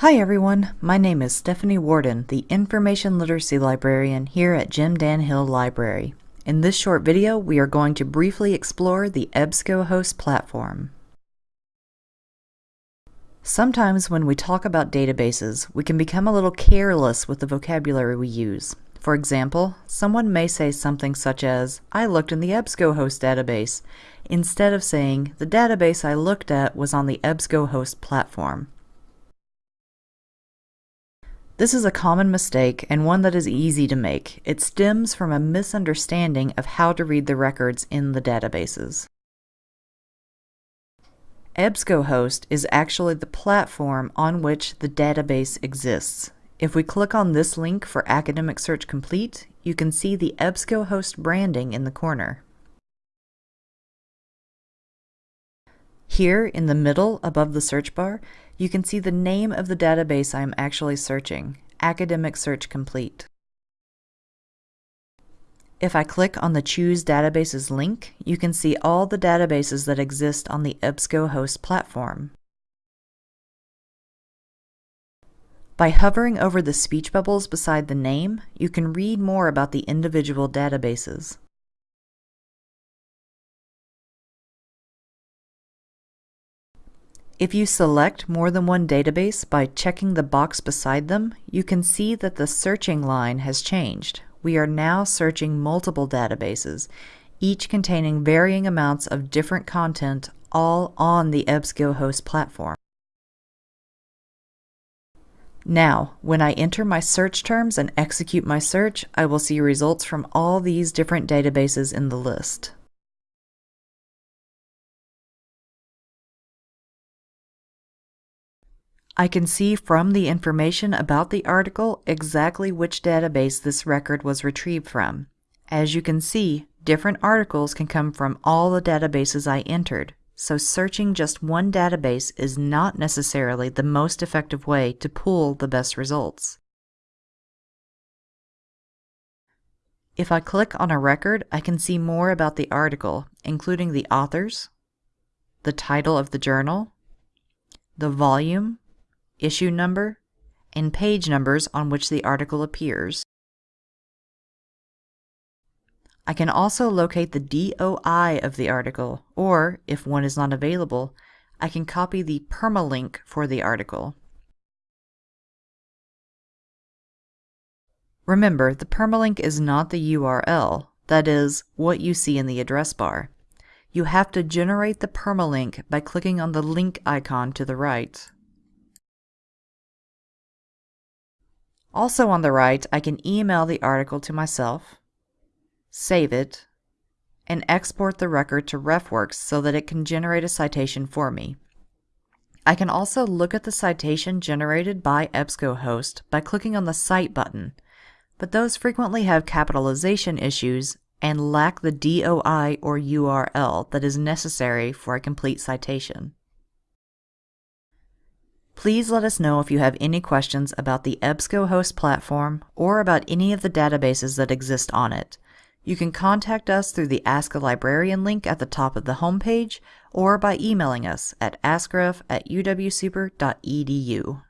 Hi everyone, my name is Stephanie Warden, the Information Literacy Librarian here at Jim Dan Hill Library. In this short video, we are going to briefly explore the EBSCOhost platform. Sometimes when we talk about databases, we can become a little careless with the vocabulary we use. For example, someone may say something such as, I looked in the EBSCOhost database, instead of saying, the database I looked at was on the EBSCOhost platform. This is a common mistake and one that is easy to make. It stems from a misunderstanding of how to read the records in the databases. EBSCOhost is actually the platform on which the database exists. If we click on this link for Academic Search Complete, you can see the EBSCOhost branding in the corner. Here in the middle above the search bar, you can see the name of the database I am actually searching, Academic Search Complete. If I click on the Choose Databases link, you can see all the databases that exist on the EBSCOhost platform. By hovering over the speech bubbles beside the name, you can read more about the individual databases. If you select more than one database by checking the box beside them, you can see that the searching line has changed. We are now searching multiple databases, each containing varying amounts of different content all on the EBSCOhost platform. Now, when I enter my search terms and execute my search, I will see results from all these different databases in the list. I can see from the information about the article exactly which database this record was retrieved from. As you can see, different articles can come from all the databases I entered, so searching just one database is not necessarily the most effective way to pull the best results. If I click on a record, I can see more about the article, including the authors, the title of the journal, the volume, issue number, and page numbers on which the article appears. I can also locate the DOI of the article, or, if one is not available, I can copy the permalink for the article. Remember, the permalink is not the URL, that is, what you see in the address bar. You have to generate the permalink by clicking on the link icon to the right. Also on the right, I can email the article to myself, save it, and export the record to RefWorks so that it can generate a citation for me. I can also look at the citation generated by EBSCOhost by clicking on the Cite button, but those frequently have capitalization issues and lack the DOI or URL that is necessary for a complete citation. Please let us know if you have any questions about the EBSCOhost platform or about any of the databases that exist on it. You can contact us through the Ask a Librarian link at the top of the homepage or by emailing us at askref at uwsuper.edu.